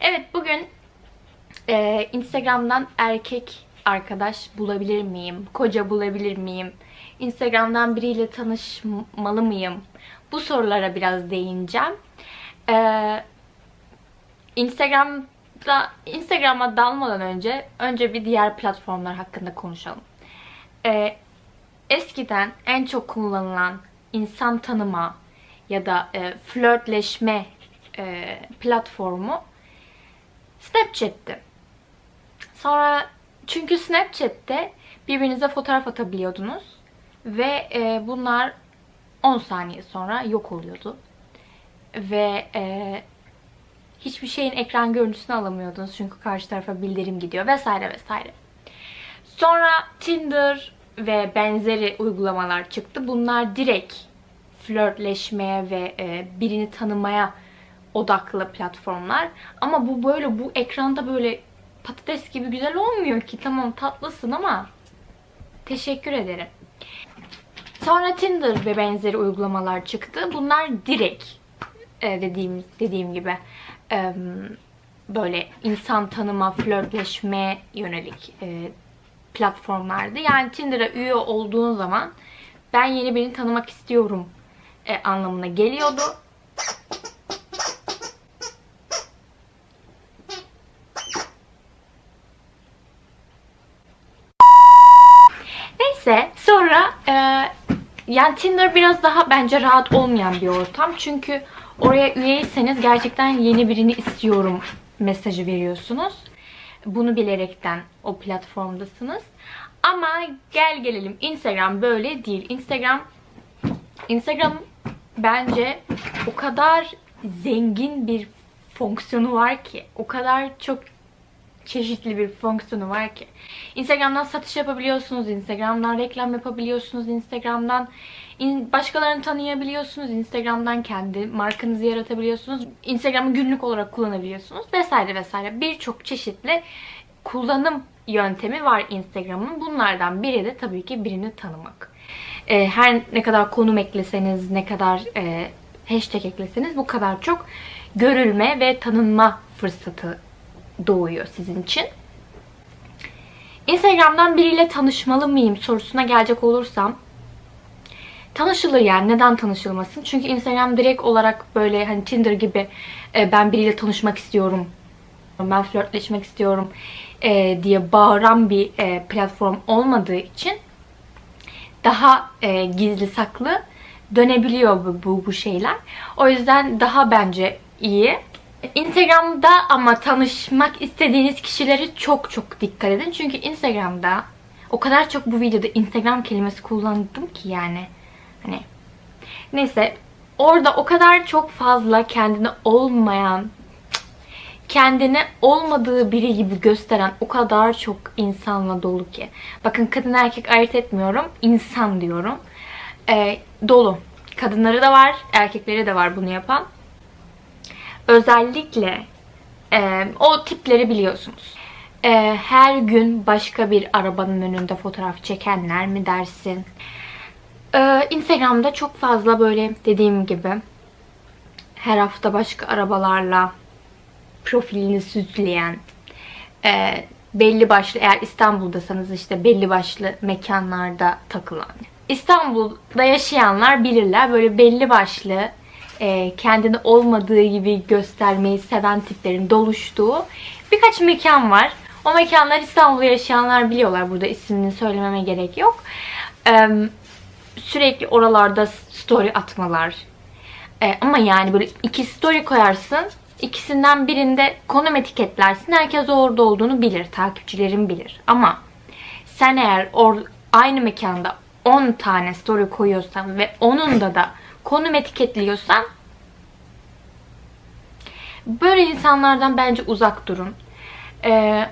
Evet bugün e, Instagram'dan erkek arkadaş bulabilir miyim? Koca bulabilir miyim? Instagram'dan biriyle tanışmalı mıyım? Bu sorulara biraz değineceğim. E, Instagram'da Instagram'a dalmadan önce önce bir diğer platformlar hakkında konuşalım. E, eskiden en çok kullanılan insan tanıma ya da e, flörtleşme e, platformu Snapchat'ti. Sonra çünkü Snapchat'te birbirinize fotoğraf atabiliyordunuz ve e, bunlar 10 saniye sonra yok oluyordu. Ve e, hiçbir şeyin ekran görüntüsünü alamıyordunuz çünkü karşı tarafa bildirim gidiyor vesaire vesaire. Sonra Tinder ve benzeri uygulamalar çıktı. Bunlar direkt flörtleşmeye ve e, birini tanımaya odaklı platformlar. Ama bu böyle bu ekranda böyle patates gibi güzel olmuyor ki. Tamam tatlısın ama teşekkür ederim. Sonra Tinder ve benzeri uygulamalar çıktı. Bunlar direkt e, dediğim dediğim gibi e, böyle insan tanıma, flörtleşme yönelik e, platformlardı. Yani Tinder'a üye olduğun zaman ben yeni birini tanımak istiyorum anlamına geliyordu. Neyse sonra e, yani Tinder biraz daha bence rahat olmayan bir ortam. Çünkü oraya üyeyseniz gerçekten yeni birini istiyorum mesajı veriyorsunuz. Bunu bilerekten o platformdasınız. Ama gel gelelim Instagram böyle değil. Instagram Instagram bence o kadar zengin bir fonksiyonu var ki, o kadar çok çeşitli bir fonksiyonu var ki. Instagram'dan satış yapabiliyorsunuz, Instagram'dan reklam yapabiliyorsunuz, Instagram'dan başkalarını tanıyabiliyorsunuz, Instagram'dan kendi markanızı yaratabiliyorsunuz, Instagram'ı günlük olarak kullanabiliyorsunuz vesaire vesaire. Birçok çeşitli kullanım yöntemi var Instagram'ın. Bunlardan biri de tabii ki birini tanımak. Ee, her ne kadar konum ekleseniz, ne kadar e, hashtag ekleseniz bu kadar çok görülme ve tanınma fırsatı doğuyor sizin için. Instagram'dan biriyle tanışmalı mıyım sorusuna gelecek olursam tanışılır yani neden tanışılmasın? Çünkü Instagram direkt olarak böyle hani Tinder gibi e, ben biriyle tanışmak istiyorum, ben flörtleşmek istiyorum e, diye bağıran bir e, platform olmadığı için daha e, gizli saklı dönebiliyor bu, bu, bu şeyler. O yüzden daha bence iyi. Instagram'da ama tanışmak istediğiniz kişileri çok çok dikkat edin. Çünkü Instagram'da o kadar çok bu videoda Instagram kelimesi kullandım ki yani. Hani neyse orada o kadar çok fazla kendine olmayan kendini olmadığı biri gibi gösteren o kadar çok insanla dolu ki. Bakın kadın erkek ayırt etmiyorum. insan diyorum. Ee, dolu. Kadınları da var, erkekleri de var bunu yapan. Özellikle e, o tipleri biliyorsunuz. E, her gün başka bir arabanın önünde fotoğraf çekenler mi dersin? E, Instagram'da çok fazla böyle dediğim gibi her hafta başka arabalarla profilini süsleyen, e, belli başlı eğer İstanbul'dasanız işte belli başlı mekanlarda takılan. İstanbul'da yaşayanlar bilirler böyle belli başlı e, kendini olmadığı gibi göstermeyi seven tiplerin doluştuğu birkaç mekan var. O mekanlar İstanbul'da yaşayanlar biliyorlar. Burada ismini söylememe gerek yok. E, sürekli oralarda story atmalar. E, ama yani böyle iki story koyarsın İkisinden birinde konum etiketlersin. Herkes orada olduğunu bilir. Takipçilerin bilir. Ama sen eğer or aynı mekanda 10 tane story koyuyorsan ve onun da da konum etiketliyorsan böyle insanlardan bence uzak durun. Ee,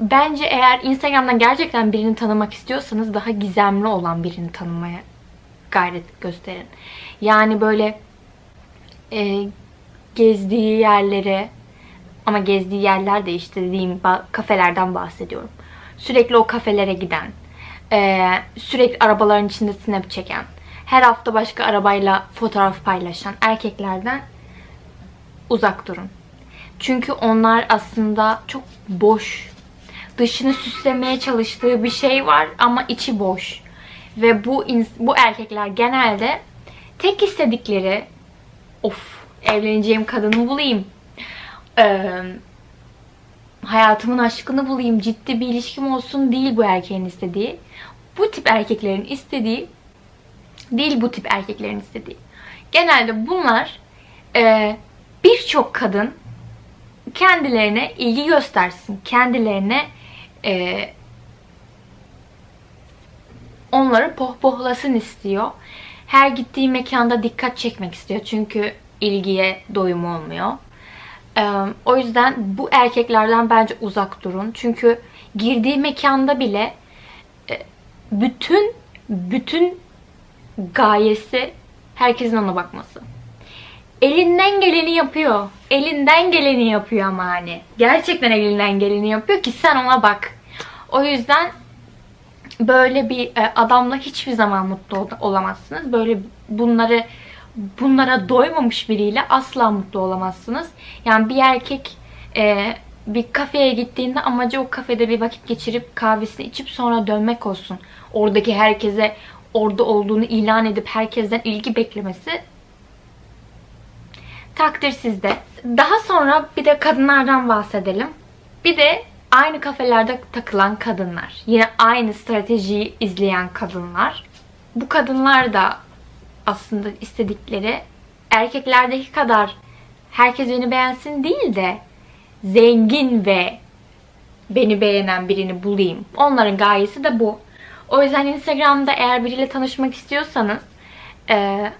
bence eğer Instagram'dan gerçekten birini tanımak istiyorsanız daha gizemli olan birini tanımaya gayret gösterin. Yani böyle e, gezdiği yerlere ama gezdiği yerler de işte dediğim kafelerden bahsediyorum. Sürekli o kafelere giden, e, sürekli arabaların içinde snap çeken, her hafta başka arabayla fotoğraf paylaşan erkeklerden uzak durun. Çünkü onlar aslında çok boş. Dışını süslemeye çalıştığı bir şey var ama içi boş. Ve bu bu erkekler genelde tek istedikleri of evleneceğim kadını bulayım. Ee, hayatımın aşkını bulayım, ciddi bir ilişkim olsun değil bu erkeğin istediği. Bu tip erkeklerin istediği değil bu tip erkeklerin istediği. Genelde bunlar e, birçok kadın kendilerine ilgi göstersin. Kendilerine e, onları pohpohlasın istiyor. Her gittiği mekanda dikkat çekmek istiyor. Çünkü ilgiye doyum olmuyor. E, o yüzden bu erkeklerden bence uzak durun. Çünkü girdiği mekanda bile e, bütün bütün gayesi herkesin ona bakması. Elinden geleni yapıyor. Elinden geleni yapıyor ama hani. Gerçekten elinden geleni yapıyor ki sen ona bak. O yüzden böyle bir e, adamla hiçbir zaman mutlu olamazsınız. Böyle bunları bunlara doymamış biriyle asla mutlu olamazsınız. Yani bir erkek e, bir kafeye gittiğinde amacı o kafede bir vakit geçirip kahvesini içip sonra dönmek olsun. Oradaki herkese orada olduğunu ilan edip herkesten ilgi beklemesi takdir sizde. Daha sonra bir de kadınlardan bahsedelim. Bir de aynı kafelerde takılan kadınlar. Yine aynı stratejiyi izleyen kadınlar. Bu kadınlar da aslında istedikleri erkeklerdeki kadar herkes beni beğensin değil de zengin ve beni beğenen birini bulayım. Onların gayesi de bu. O yüzden Instagram'da eğer biriyle tanışmak istiyorsanız e,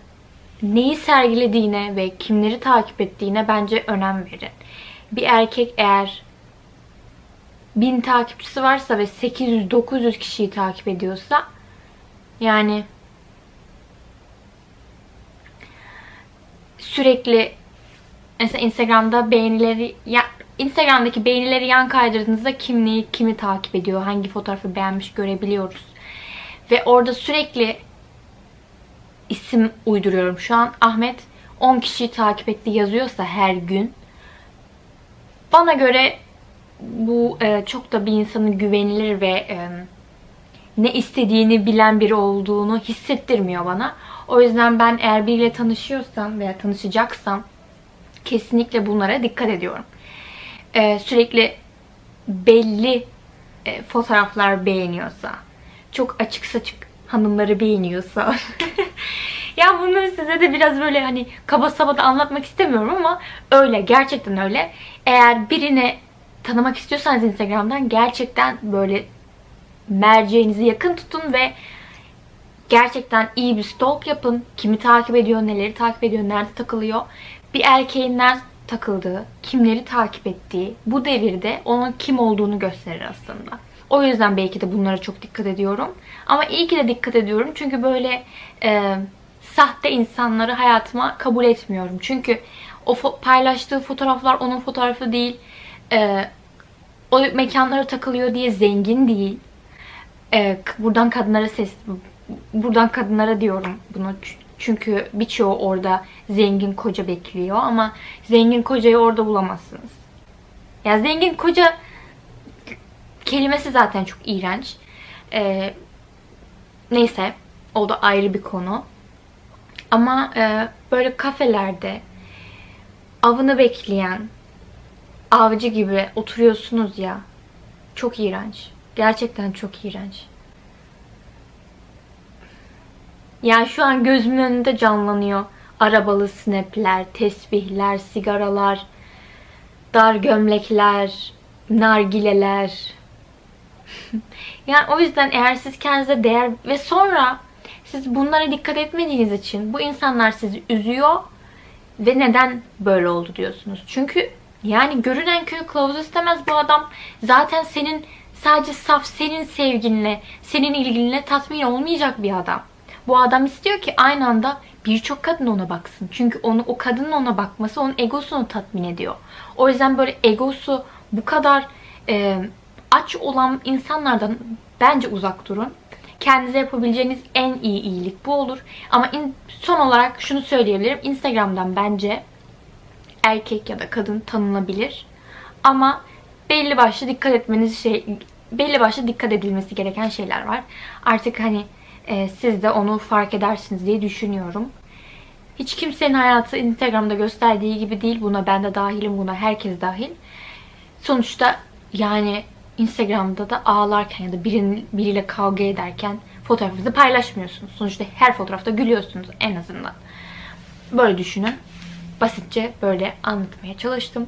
neyi sergilediğine ve kimleri takip ettiğine bence önem verin. Bir erkek eğer 1000 takipçisi varsa ve 800-900 kişiyi takip ediyorsa yani sürekli mesela Instagram'da beğenileri ya Instagram'daki beğenileri yan kaydırdığınızda kim neyi kimi takip ediyor, hangi fotoğrafı beğenmiş görebiliyoruz. Ve orada sürekli isim uyduruyorum. Şu an Ahmet 10 kişiyi takip etti yazıyorsa her gün bana göre bu e, çok da bir insanın güvenilir ve e, ne istediğini bilen biri olduğunu hissettirmiyor bana. O yüzden ben eğer biriyle tanışıyorsam veya tanışacaksam kesinlikle bunlara dikkat ediyorum. E, sürekli belli e, fotoğraflar beğeniyorsa, çok açık saçık hanımları beğeniyorsa. ya bunları size de biraz böyle hani kaba saba da anlatmak istemiyorum ama öyle. Gerçekten öyle. Eğer birini tanımak istiyorsanız Instagram'dan gerçekten böyle merceğinizi yakın tutun ve gerçekten iyi bir stalk yapın. Kimi takip ediyor, neleri takip ediyor, nerede takılıyor. Bir erkeğin nerede takıldığı, kimleri takip ettiği bu devirde onun kim olduğunu gösterir aslında. O yüzden belki de bunlara çok dikkat ediyorum. Ama iyi ki de dikkat ediyorum. Çünkü böyle e, sahte insanları hayatıma kabul etmiyorum. Çünkü o fo paylaştığı fotoğraflar onun fotoğrafı değil. E, o mekanlara takılıyor diye zengin değil. E, buradan kadınlara ses buradan kadınlara diyorum bunu. Çünkü birçoğu orada zengin koca bekliyor ama zengin kocayı orada bulamazsınız. Ya zengin koca kelimesi zaten çok iğrenç. Ee, neyse o da ayrı bir konu. Ama e, böyle kafelerde avını bekleyen avcı gibi oturuyorsunuz ya. Çok iğrenç. Gerçekten çok iğrenç. Yani şu an gözümün önünde canlanıyor. Arabalı snapler, tesbihler, sigaralar, dar gömlekler, nargileler. yani o yüzden eğer siz kendinize değer ve sonra siz bunlara dikkat etmediğiniz için bu insanlar sizi üzüyor ve neden böyle oldu diyorsunuz. Çünkü yani görünen köy kılavuz istemez bu adam. Zaten senin sadece saf senin sevginle, senin ilginle tatmin olmayacak bir adam. Bu adam istiyor ki aynı anda birçok kadın ona baksın. Çünkü onu o kadının ona bakması onun egosunu tatmin ediyor. O yüzden böyle egosu bu kadar e, aç olan insanlardan bence uzak durun. Kendinize yapabileceğiniz en iyi iyilik bu olur. Ama in, son olarak şunu söyleyebilirim. Instagram'dan bence erkek ya da kadın tanınabilir. Ama belli başlı dikkat etmeniz şey belli başlı dikkat edilmesi gereken şeyler var. Artık hani e, siz de onu fark edersiniz diye düşünüyorum. Hiç kimsenin hayatı Instagram'da gösterdiği gibi değil. Buna ben de dahilim, buna herkes dahil. Sonuçta yani Instagram'da da ağlarken ya da birinin, biriyle kavga ederken fotoğrafınızı paylaşmıyorsunuz. Sonuçta her fotoğrafta gülüyorsunuz en azından. Böyle düşünün. Basitçe böyle anlatmaya çalıştım.